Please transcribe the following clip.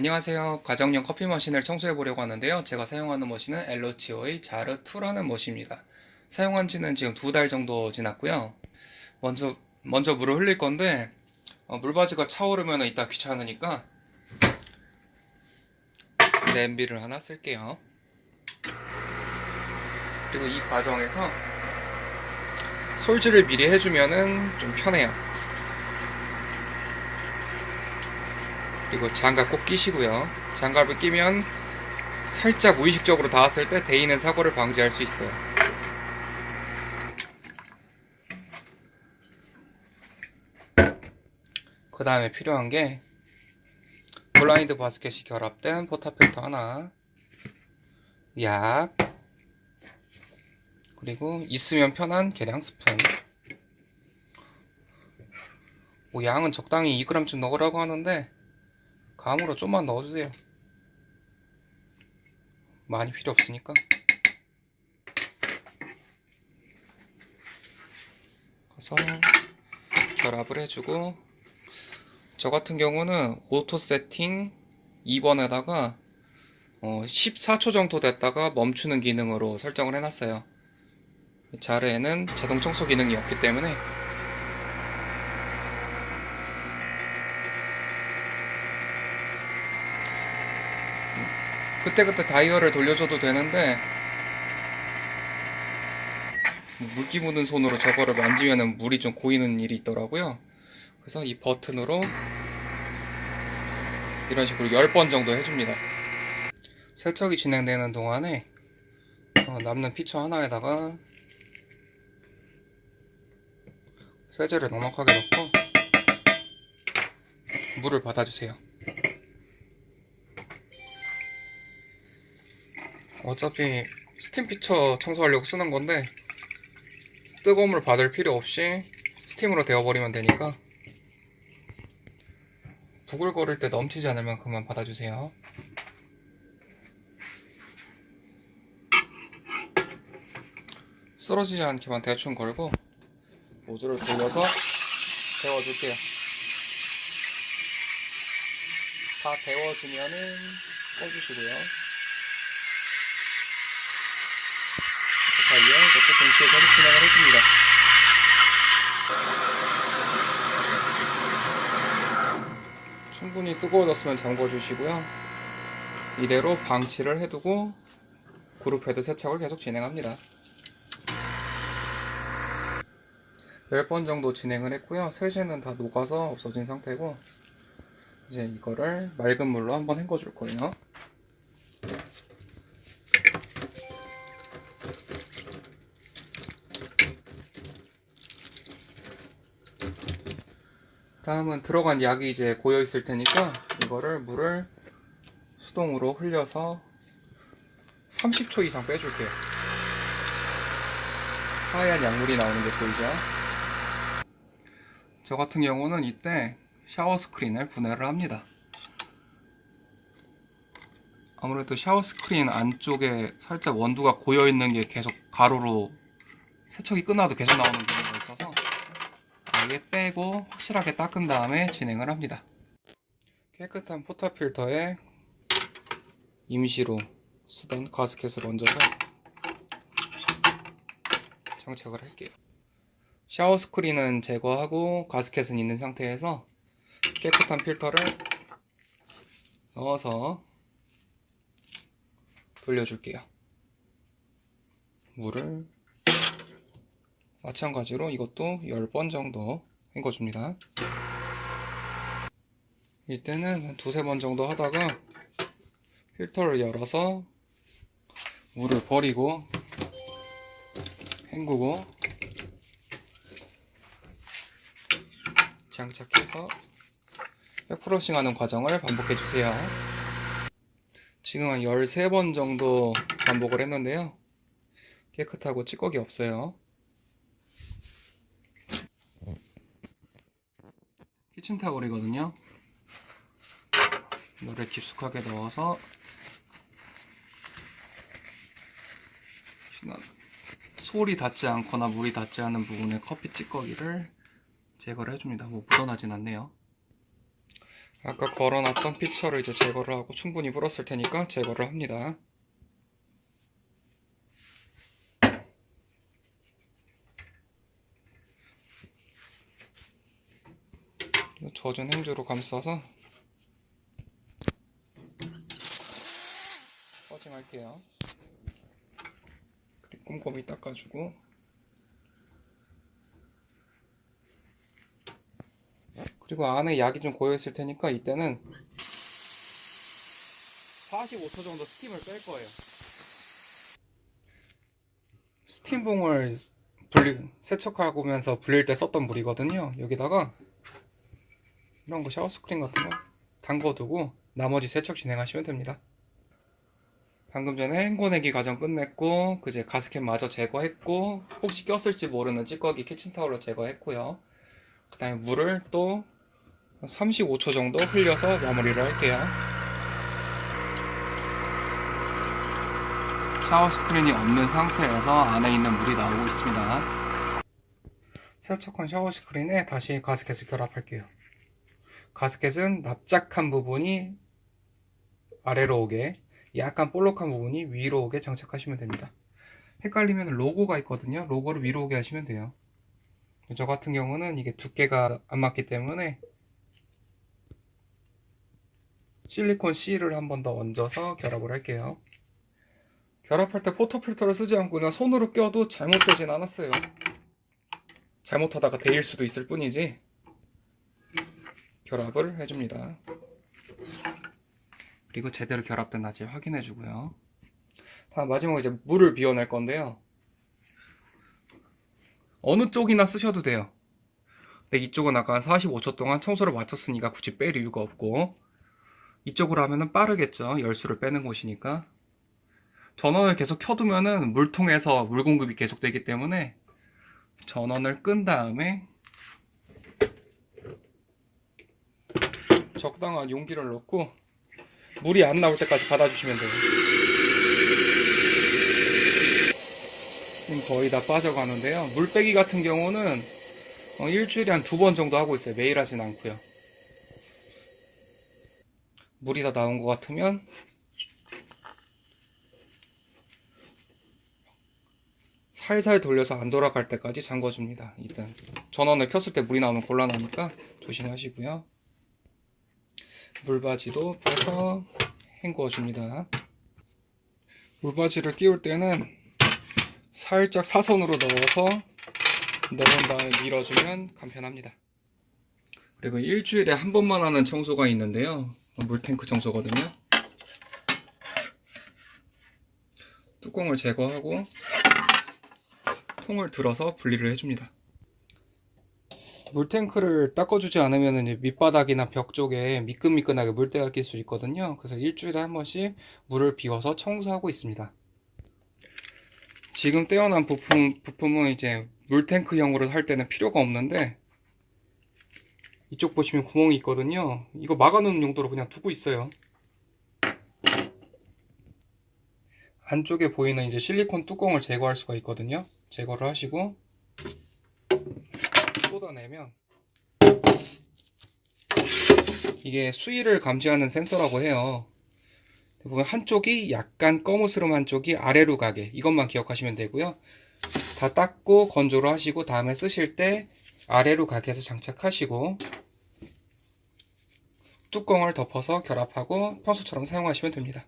안녕하세요. 가정용 커피 머신을 청소해 보려고 하는데요. 제가 사용하는 머신은 엘로치오의 자르2라는 머신입니다. 사용한 지는 지금 두 달 정도 지났고요. 먼저, 먼저 물을 흘릴 건데, 어, 물바지가 차오르면 이따 귀찮으니까, 냄비를 하나 쓸게요. 그리고 이 과정에서 솔질을 미리 해주면은 좀 편해요. 그리고 장갑 꼭 끼시고요. 장갑을 끼면 살짝 무의식적으로 닿았을 때 데이는 사고를 방지할 수 있어요. 그 다음에 필요한 게 블라인드 바스켓이 결합된 포타필터 하나 약 그리고 있으면 편한 계량 스푼 뭐 양은 적당히 2g쯤 넣으라고 하는데 감으로 좀만 넣어주세요. 많이 필요 없으니까. 그래서 결합을 해주고 저 같은 경우는 auto 세팅 2번에다가 어 14초 정도 됐다가 멈추는 기능으로 설정을 해놨어요. 자르에는 자동 청소 기능이 없기 때문에 그때그때 다이얼을 돌려줘도 되는데 물기 묻은 손으로 저거를 만지면 물이 좀 고이는 일이 있더라고요. 그래서 이 버튼으로 이런 식으로 10번 정도 해줍니다. 세척이 진행되는 동안에 어, 남는 pitcher 하나에다가 세제를 넉넉하게 넣고 물을 받아주세요 어차피 스팀 pitcher 청소하려고 쓰는 건데 뜨거운 물 받을 필요 없이 스팀으로 데워버리면 되니까 부글거릴 때 넘치지 않을 만큼만 받아주세요. 쓰러지지 않게만 대충 걸고 모조를 돌려서 데워줄게요. 다 데워지면은 꺼주시고요 그 사이에 이것도 동시에 계속 진행을 해줍니다. 충분히 뜨거워졌으면 잠궈 주시고요. 이대로 방치를 해두고 group head 세척을 계속 진행합니다. 10번 정도 진행을 했고요. 세제는 다 녹아서 없어진 상태고 이제 이거를 맑은 물로 한번 헹궈 줄 거예요 다음은 들어간 약이 이제 고여 있을 테니까 이거를 물을 수동으로 흘려서 30초 이상 빼줄게요. 하얀 약물이 나오는 게 보이죠? 저 같은 경우는 이때 샤워 스크린을 분해를 합니다. 아무래도 샤워 스크린 안쪽에 살짝 원두가 고여 있는 게 계속 가루로 세척이 끝나도 계속 나오는 있어서 아예 빼고 확실하게 닦은 다음에 진행을 합니다. 깨끗한 포타 필터에 임시로 쓰던 가스켓을 얹어서 장착을 할게요. 샤워 스크린은 제거하고 가스켓은 있는 상태에서 깨끗한 필터를 넣어서 돌려줄게요. 물을 마찬가지로 이것도 10번 정도 헹궈줍니다. 이때는 한 두세 번 정도 하다가 필터를 열어서 물을 버리고 헹구고 장착해서 백프러싱 하는 과정을 반복해 주세요. 지금 한 13번 정도 반복을 했는데요. 깨끗하고 찌꺼기 없어요 키친타올이거든요. 물을 깊숙하게 넣어서 솔이 닿지 않거나 물이 닿지 않은 부분의 커피 찌꺼기를 제거를 해줍니다. 뭐 묻어나진 않네요. 아까 걸어놨던 피처를 이제 제거를 하고 충분히 불었을 테니까 제거를 합니다. 젖은 행주로 감싸서 퍼징할게요. 그리고 꼼꼼히 닦아주고 그리고 안에 약이 좀 고여있을 테니까 이때는 45초 정도 스팀을 뺄 거예요. 스팀봉을 분리, 세척하면서 불릴 때 썼던 물이거든요. 여기다가 이런 거 샤워 스크린 같은 거 담궈두고 나머지 세척 진행하시면 됩니다. 방금 전에 헹궈내기 과정 끝냈고 그제 가스켓 마저 제거했고 혹시 꼈을지 모르는 찌꺼기 키친타올로 제거했고요. 그 다음에 물을 또 35초 정도 흘려서 마무리를 할게요. 샤워 스크린이 없는 상태에서 안에 있는 물이 나오고 있습니다. 세척한 샤워 스크린에 다시 가스켓을 결합할게요. 가스켓은 납작한 부분이 아래로 오게 약간 볼록한 부분이 위로 오게 장착하시면 됩니다. 헷갈리면 로고가 있거든요. 로고를 위로 오게 하시면 돼요. 저 같은 경우는 이게 두께가 안 맞기 때문에 실리콘 C를 한 번 더 얹어서 결합을 할게요. 결합할 때 포토 필터를 쓰지 않고 그냥 손으로 껴도 잘못되진 않았어요. 잘못하다가 데일 수도 있을 뿐이지 결합을 해줍니다. 그리고 제대로 결합됐는지 확인해 주고요. 다음 마지막으로 이제 물을 비워낼 건데요. 어느 쪽이나 쓰셔도 돼요. 근데 이쪽은 아까 45초 동안 청소를 마쳤으니까 굳이 뺄 이유가 없고 이쪽으로 하면은 빠르겠죠. 열수를 빼는 곳이니까. 전원을 계속 켜두면은 물통에서 물 공급이 계속되기 때문에 전원을 끈 다음에 적당한 용기를 넣고 물이 안 나올 때까지 받아주시면 돼요. 지금 거의 다 빠져가는데요. 물 빼기 같은 경우는 어, 일주일에 한 두 번 정도 하고 있어요. 매일 하진 않고요. 물이 다 나온 것 같으면 살살 돌려서 안 돌아갈 때까지 잠궈줍니다. 일단 전원을 켰을 때 물이 나오면 곤란하니까 조심하시고요. 물바지도 빼서 헹구어 줍니다. 물바지를 끼울 때는 살짝 사선으로 넣어서 넣은 다음에 밀어주면 간편합니다. 그리고 일주일에 한 번만 하는 청소가 있는데요. 물탱크 청소거든요. 뚜껑을 제거하고 통을 들어서 분리를 해줍니다. 물탱크를 닦아주지 않으면 밑바닥이나 벽 쪽에 미끈미끈하게 물때가 낄 수 있거든요. 그래서 일주일에 한 번씩 물을 비워서 청소하고 있습니다. 지금 떼어난 부품, 부품은 이제 물탱크형으로 할 때는 필요가 없는데 이쪽 보시면 구멍이 있거든요. 이거 막아놓는 용도로 그냥 두고 있어요. 안쪽에 보이는 이제 실리콘 뚜껑을 제거할 수가 있거든요. 제거를 하시고 쏟아내면 이게 수위를 감지하는 센서라고 해요. 보면 한쪽이 약간 거무스름 한쪽이 아래로 가게 이것만 기억하시면 되고요. 다 닦고 건조를 하시고 다음에 쓰실 때 아래로 가게 해서 장착하시고 뚜껑을 덮어서 결합하고 평소처럼 사용하시면 됩니다.